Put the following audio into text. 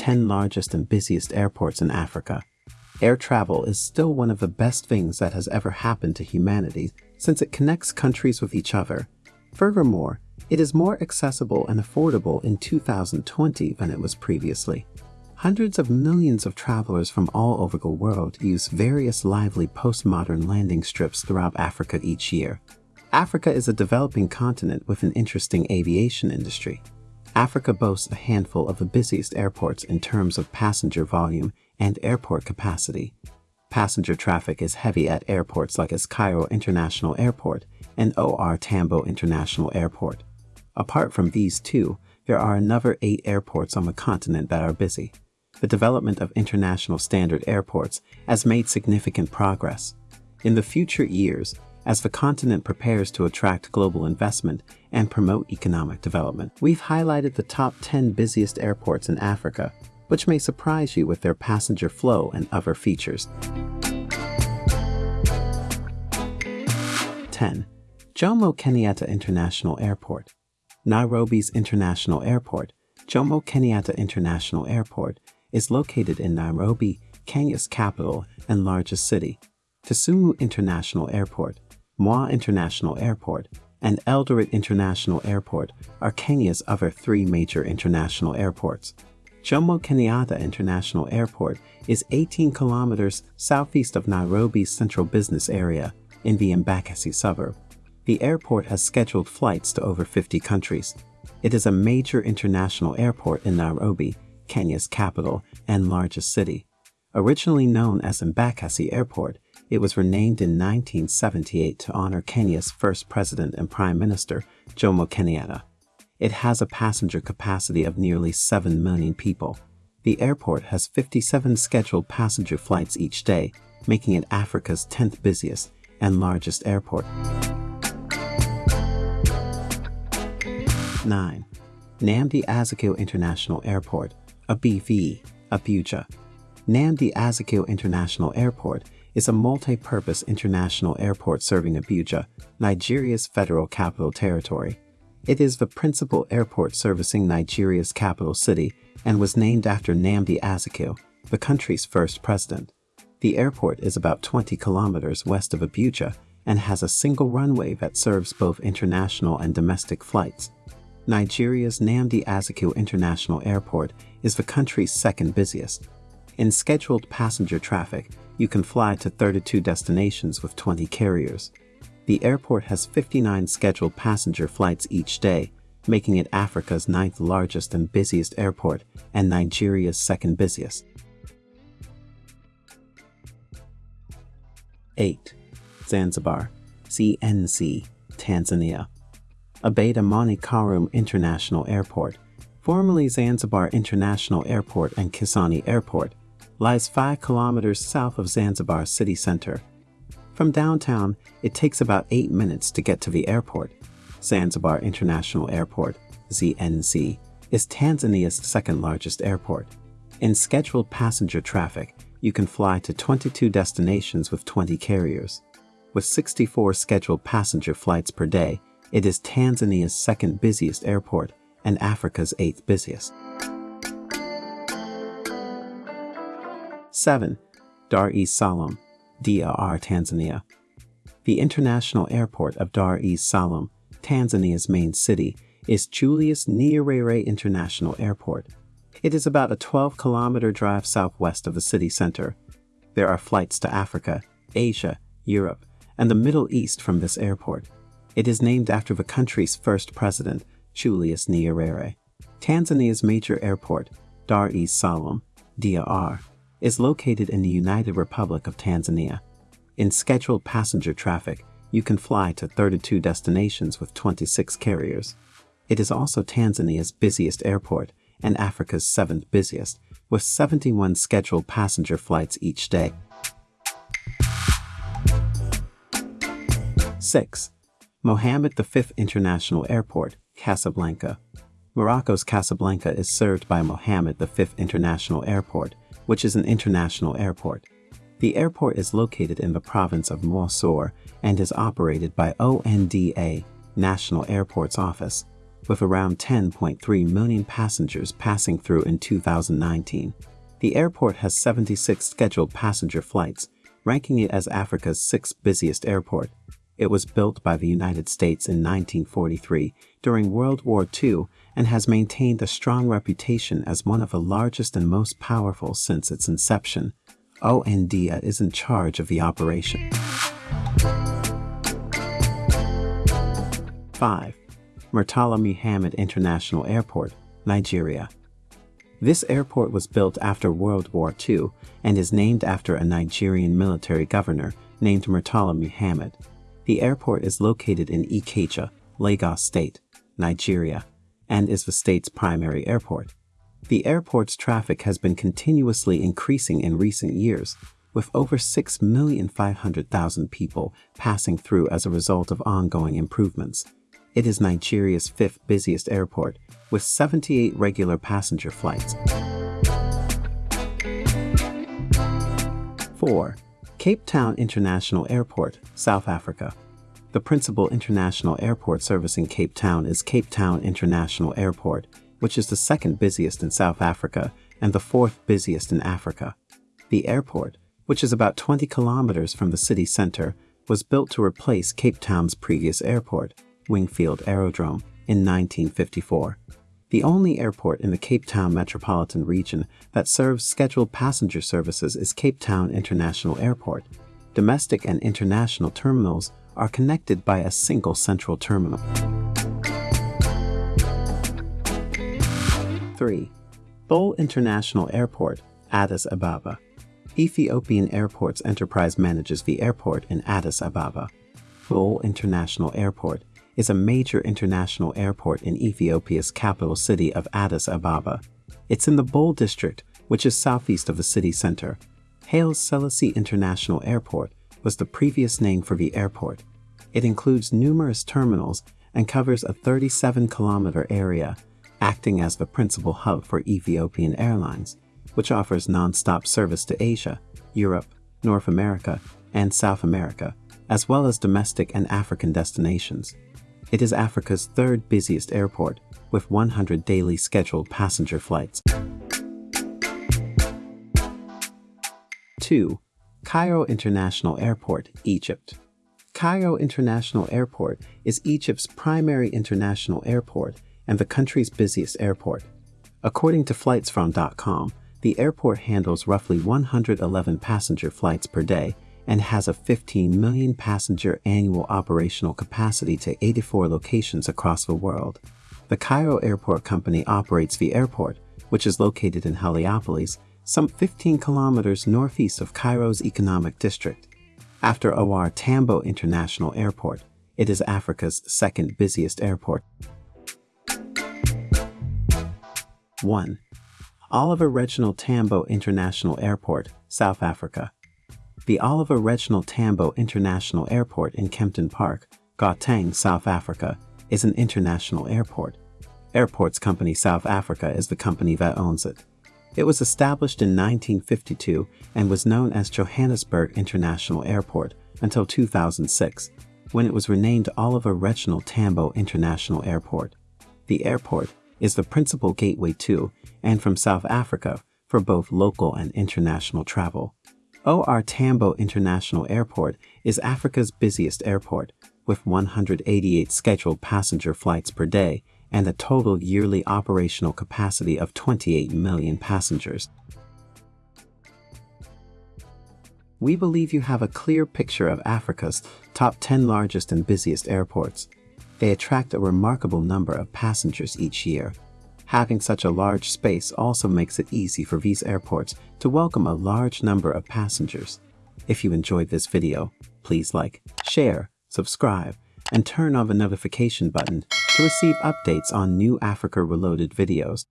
10 largest and busiest airports in Africa. Air travel is still one of the best things that has ever happened to humanity since it connects countries with each other. Furthermore, it is more accessible and affordable in 2020 than it was previously. Hundreds of millions of travelers from all over the world use various lively postmodern landing strips throughout Africa each year. Africa is a developing continent with an interesting aviation industry. Africa boasts a handful of the busiest airports in terms of passenger volume and airport capacity. Passenger traffic is heavy at airports like as Cairo International Airport and OR Tambo International Airport. Apart from these two, there are another eight airports on the continent that are busy the development of international standard airports has made significant progress. In the future years, as the continent prepares to attract global investment and promote economic development, we've highlighted the top 10 busiest airports in Africa, which may surprise you with their passenger flow and other features. 10. Jomo Kenyatta International Airport Nairobi's International Airport, Jomo Kenyatta International Airport, is located in Nairobi, Kenya's capital and largest city. Kisumu International Airport, Moi International Airport, and Eldoret International Airport are Kenya's other three major international airports. Jomo Kenyatta International Airport is 18 kilometers southeast of Nairobi's central business area in the Embakasi suburb. The airport has scheduled flights to over 50 countries. It is a major international airport in Nairobi Kenya's capital and largest city. Originally known as Embakasi Airport, it was renamed in 1978 to honor Kenya's first president and prime minister, Jomo Kenyatta. It has a passenger capacity of nearly 7 million people. The airport has 57 scheduled passenger flights each day, making it Africa's 10th busiest and largest airport. 9. Nnamdi Azikiwe International Airport ABV, Abuja. Nnamdi Azikiwe International Airport is a multi-purpose international airport serving Abuja, Nigeria's federal capital territory. It is the principal airport servicing Nigeria's capital city and was named after Nnamdi Azikiwe, the country's first president. The airport is about 20 kilometers west of Abuja and has a single runway that serves both international and domestic flights. Nigeria's Nnamdi Azikiwe International Airport is the country's second busiest. In scheduled passenger traffic, you can fly to 32 destinations with 20 carriers. The airport has 59 scheduled passenger flights each day, making it Africa's ninth largest and busiest airport and Nigeria's second busiest. 8. Zanzibar, ZNZ, Tanzania. Abeid Amani Karume International Airport formerly Zanzibar International Airport and Kisauni Airport, lies 5 kilometers south of Zanzibar city center. From downtown, it takes about 8 minutes to get to the airport. Zanzibar International Airport, ZNZ, is Tanzania's second largest airport. In scheduled passenger traffic, you can fly to 22 destinations with 20 carriers. With 64 scheduled passenger flights per day, it is Tanzania's second busiest airport and Africa's eighth busiest. 7. Dar es Salaam, DRR, Tanzania. The international airport of Dar es Salaam, Tanzania's main city, is Julius Nyerere International Airport. It is about a 12 kilometer drive southwest of the city center. There are flights to Africa, Asia, Europe, and the Middle East from this airport. It is named after the country's first president, Julius Nyerere. Tanzania's major airport, Dar es Salaam, DRR, is located in the United Republic of Tanzania. In scheduled passenger traffic, you can fly to 32 destinations with 26 carriers. It is also Tanzania's busiest airport and Africa's seventh busiest, with 71 scheduled passenger flights each day. 6. Mohammed V International Airport, Casablanca. Morocco's Casablanca is served by Mohammed V International Airport, which is an international airport. The airport is located in the province of Mosul and is operated by ONDA, National Airports Office. with around 10.3 million passengers passing through in 2019. The airport has 76 scheduled passenger flights, ranking it as Africa's sixth busiest airport. It was built by the United States in 1943 during World War II and has maintained a strong reputation as one of the largest and most powerful since its inception. ONDA is in charge of the operation. 5. Murtala Muhammed International Airport, Nigeria. This airport was built after World War II and is named after a Nigerian military governor named Murtala Muhammed. The airport is located in Ikeja, Lagos State, Nigeria, and is the state's primary airport. The airport's traffic has been continuously increasing in recent years, with over 6,500,000 people passing through as a result of ongoing improvements. It is Nigeria's fifth busiest airport, with 78 regular passenger flights. 4. Cape Town International Airport, South Africa. The principal international airport servicing Cape Town is Cape Town International Airport, which is the second busiest in South Africa and the fourth busiest in Africa. The airport, which is about 20 kilometers from the city center, was built to replace Cape Town's previous airport, Wingfield Aerodrome, in 1954. The only airport in the Cape Town metropolitan region that serves scheduled passenger services is Cape Town International Airport. Domestic and international terminals are connected by a single central terminal. 3. Bole International Airport, Addis Ababa. Ethiopian Airports Enterprise manages the airport in Addis Ababa. Bole International Airport is a major international airport in Ethiopia's capital city of Addis Ababa. It's in the Bole district, which is southeast of the city center. Haile Selassie International Airport was the previous name for the airport. It includes numerous terminals and covers a 37-kilometer area, acting as the principal hub for Ethiopian Airlines, which offers non-stop service to Asia, Europe, North America, and South America, as well as domestic and African destinations. It is Africa's third busiest airport, with 100 daily scheduled passenger flights. 2. Cairo International Airport, Egypt. Cairo International Airport is Egypt's primary international airport and the country's busiest airport. According to FlightsFrom.com, the airport handles roughly 111 passenger flights per day and has a 15 million passenger annual operational capacity to 84 locations across the world. The Cairo Airport Company operates the airport, which is located in Heliopolis, some 15 kilometers northeast of Cairo's economic district. After OR Tambo International Airport, it is Africa's second busiest airport. 1. Oliver Reginald Tambo International Airport, South Africa. The Oliver Reginald Tambo International Airport in Kempton Park, Gauteng, South Africa, is an international airport. Airports Company South Africa is the company that owns it. It was established in 1952 and was known as Johannesburg International Airport until 2006, when it was renamed Oliver Reginald Tambo International Airport. The airport is the principal gateway to and from South Africa for both local and international travel. OR Tambo International Airport is Africa's busiest airport, with 188 scheduled passenger flights per day and a total yearly operational capacity of 28 million passengers. We believe you have a clear picture of Africa's top 10 largest and busiest airports. They attract a remarkable number of passengers each year, Having such a large space also makes it easy for these airports to welcome a large number of passengers. If you enjoyed this video, please like, share, subscribe, and turn on the notification button to receive updates on new Africa Reloaded videos.